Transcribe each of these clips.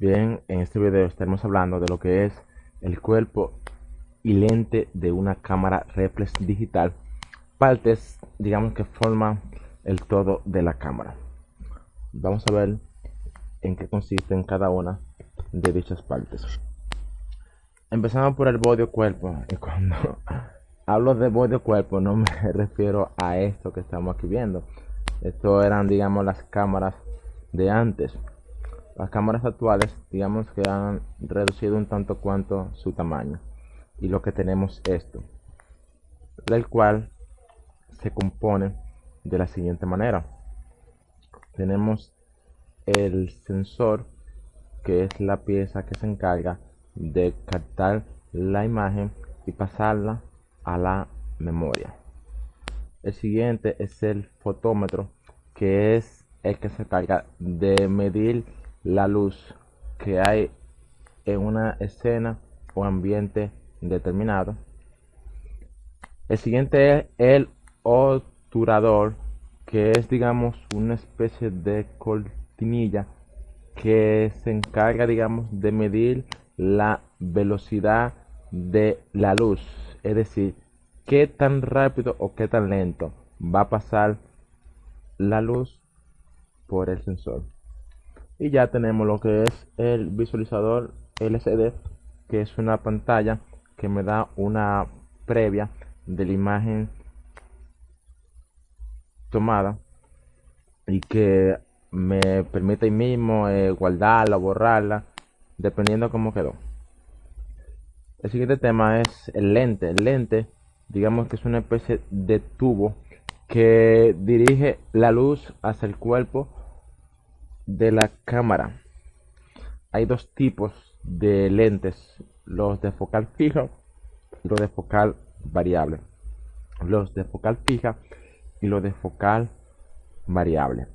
Bien, en este video estaremos hablando de lo que es el cuerpo y lente de una cámara reflex digital. Partes, digamos que forman el todo de la cámara. Vamos a ver en qué consiste en cada una de dichas partes. Empezamos por el body cuerpo. Y cuando hablo de body cuerpo no me refiero a esto que estamos aquí viendo. Esto eran, digamos, las cámaras de antes las cámaras actuales, digamos que han reducido un tanto cuanto su tamaño. Y lo que tenemos esto, del cual se compone de la siguiente manera. Tenemos el sensor, que es la pieza que se encarga de captar la imagen y pasarla a la memoria. El siguiente es el fotómetro, que es el que se encarga de medir la luz que hay en una escena o ambiente determinado. El siguiente es el obturador, que es digamos una especie de cortinilla que se encarga digamos de medir la velocidad de la luz, es decir, qué tan rápido o qué tan lento va a pasar la luz por el sensor y ya tenemos lo que es el visualizador LCD que es una pantalla que me da una previa de la imagen tomada y que me permite mismo eh, guardarla borrarla dependiendo cómo quedó. El siguiente tema es el lente. El lente digamos que es una especie de tubo que dirige la luz hacia el cuerpo de la cámara. Hay dos tipos de lentes, los de focal fija y los de focal variable. Los de focal fija y los de focal variable.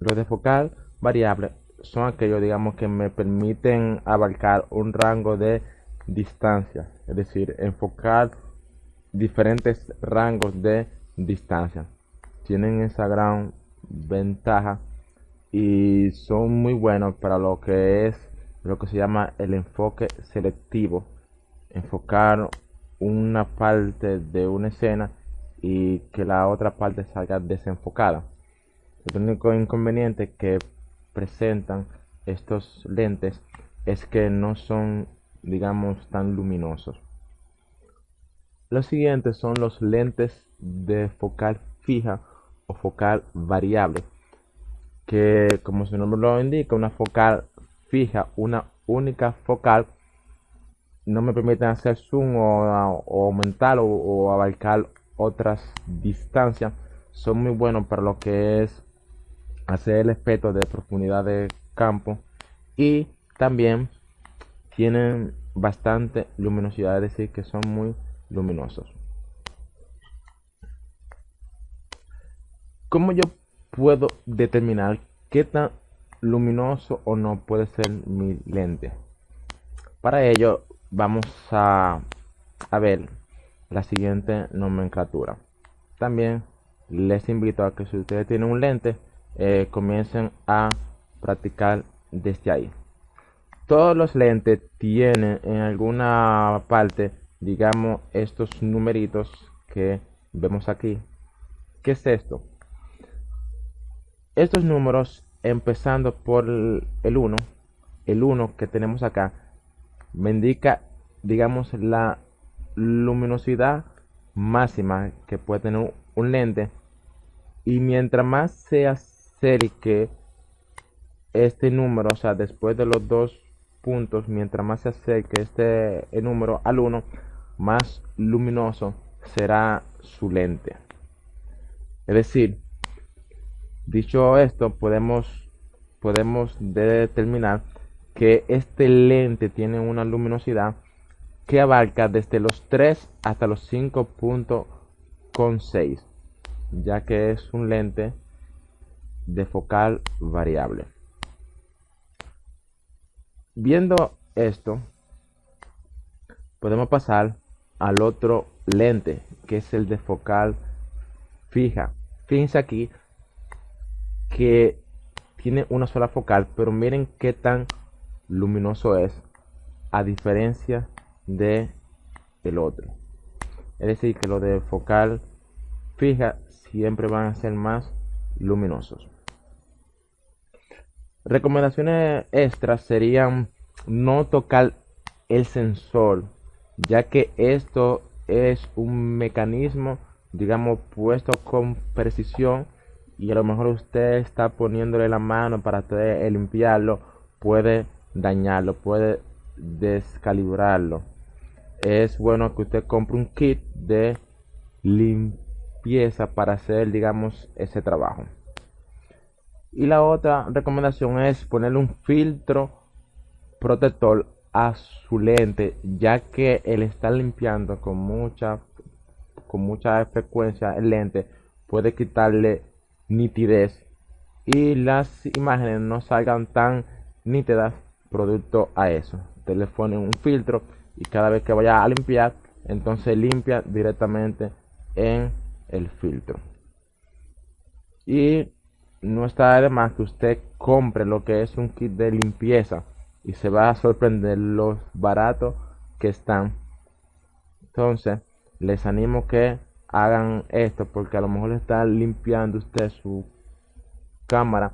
Los de focal variable son aquellos, digamos, que me permiten abarcar un rango de distancia, es decir, enfocar diferentes rangos de distancia. Tienen esa gran ventaja y son muy buenos para lo que es lo que se llama el enfoque selectivo. Enfocar una parte de una escena y que la otra parte salga desenfocada. El único inconveniente que presentan estos lentes es que no son digamos tan luminosos. Los siguientes son los lentes de focal fija o focal variable que como su nombre lo indica, una focal fija, una única focal, no me permiten hacer zoom o, aumentar o, abarcar otras distancias. Son muy buenos para lo que es hacer el efecto de profundidad de campo y también tienen bastante luminosidad, es decir, que son muy luminosos. Como yo puedo determinar qué tan luminoso o no puede ser mi lente. Para ello vamos a, ver la siguiente nomenclatura. También les invito a que si ustedes tienen un lente, eh, comiencen a practicar desde ahí. Todos los lentes tienen en alguna parte, digamos, estos numeritos que vemos aquí. ¿Qué es esto? Estos números empezando por el 1 el 1 que tenemos acá me indica digamos la luminosidad máxima que puede tener un lente. Y mientras más se acerque este número o sea después de los dos puntos mientras más se acerque este número al 1 más luminoso será su lente. Es decir Dicho esto, podemos, podemos determinar que este lente tiene una luminosidad que abarca desde los 3 hasta los 5.6, ya que es un lente de focal variable. Viendo esto, podemos pasar al otro lente, que es el de focal fija. Fíjense aquí que tiene una sola focal, pero miren qué tan luminoso es a diferencia de el otro. Es decir, que los de focal fija siempre van a ser más luminosos. Recomendaciones extras serían no tocar el sensor, ya que esto es un mecanismo, digamos, puesto con precisión y a lo mejor usted está poniéndole la mano para limpiarlo, puede dañarlo, puede descalibrarlo. Es bueno que usted compre un kit de limpieza para hacer, digamos, ese trabajo. Y la otra recomendación es ponerle un filtro protector a su lente, ya que el estar limpiando con mucha con mucha frecuencia el lente puede quitarle nitidez y las imágenes no salgan tan nítidas producto a eso. Usted le un filtro y cada vez que vaya a limpiar, entonces limpia directamente en el filtro. Y no está de más que usted compre lo que es un kit de limpieza y se va a sorprender los baratos que están. Entonces, les animo que hagan esto porque a lo mejor está limpiando usted su cámara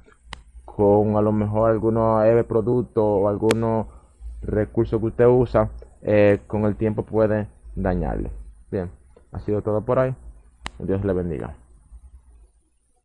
con a lo mejor algunos productos o algunos recursos que usted usa eh, con el tiempo puede dañarle. Bien ha sido todo por hoy. Dios le bendiga